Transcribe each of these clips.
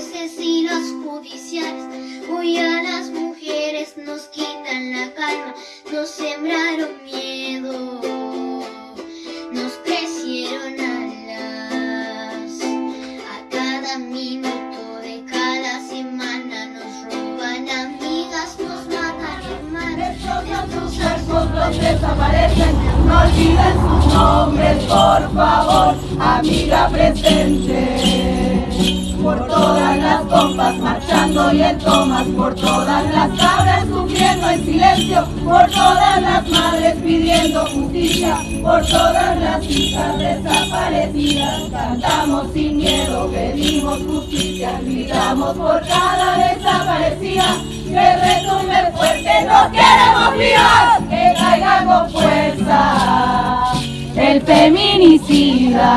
jueces y los judiciales. Hoy a las mujeres nos quitan la calma, nos sembraron miedo, nos crecieron alas. A cada minuto de cada semana nos roban amigas, nos matan hermanas. Sus cuerpos desaparecen, no olviden sus nombres, por favor, amiga presente. Por todas las compas marchando y en tomas, por todas las cabras sufriendo en silencio, por todas las madres pidiendo justicia, por todas las hijas desaparecidas. Cantamos sin miedo, pedimos justicia, gritamos por cada desaparecida. Que retumbe fuerte, nos queremos vivas, que caiga con fuerza el feminicida.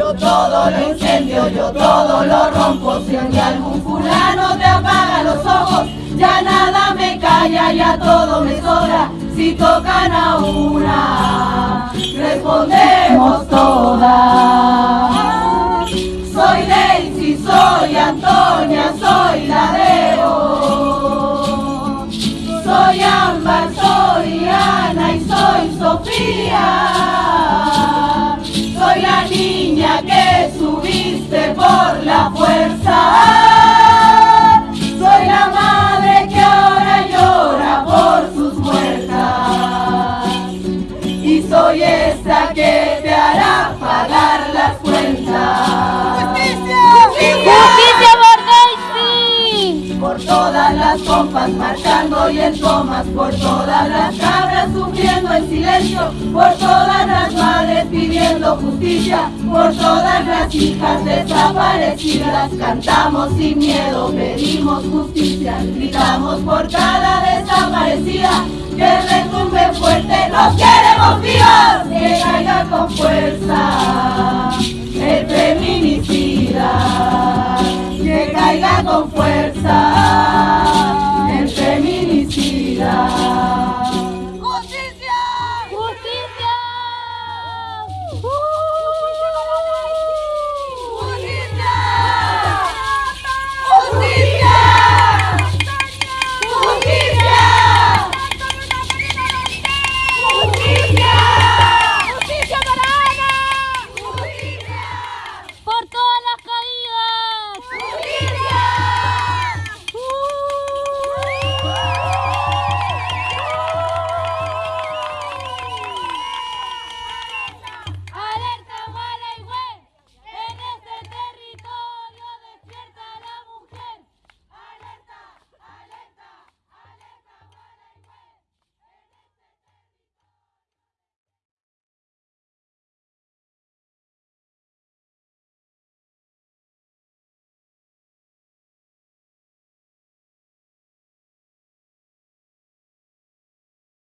Yo todo lo incendio, yo todo lo rompo, si hoy algún fulano te apaga los ojos, ya nada me calla, ya todo me sobra, si tocan a una, respondemos todas. Soy Daisy, soy Antonia, soy Ladeo. Soy Ámbar, soy Ana y soy Sofía. compas marchando y en tomas por todas las cabras sufriendo en silencio, por todas las madres pidiendo justicia, por todas las hijas desaparecidas, cantamos sin miedo, pedimos justicia, gritamos por cada desaparecida, que retumbe fuerte, los queremos vivos, que caiga con fuerza el feminicida, que caiga con fuerza.